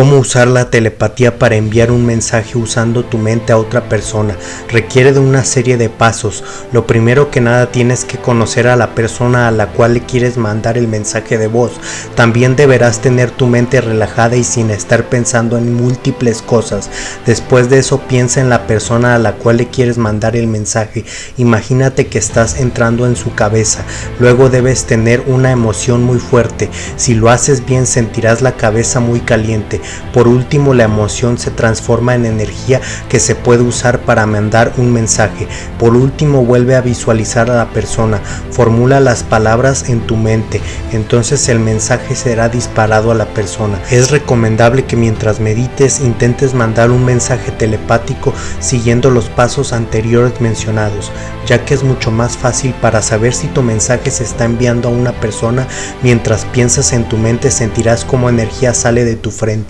Cómo usar la telepatía para enviar un mensaje usando tu mente a otra persona. Requiere de una serie de pasos. Lo primero que nada tienes que conocer a la persona a la cual le quieres mandar el mensaje de voz. También deberás tener tu mente relajada y sin estar pensando en múltiples cosas. Después de eso piensa en la persona a la cual le quieres mandar el mensaje. Imagínate que estás entrando en su cabeza. Luego debes tener una emoción muy fuerte. Si lo haces bien sentirás la cabeza muy caliente. Por último, la emoción se transforma en energía que se puede usar para mandar un mensaje. Por último, vuelve a visualizar a la persona. Formula las palabras en tu mente. Entonces el mensaje será disparado a la persona. Es recomendable que mientras medites intentes mandar un mensaje telepático siguiendo los pasos anteriores mencionados, ya que es mucho más fácil para saber si tu mensaje se está enviando a una persona mientras piensas en tu mente sentirás como energía sale de tu frente.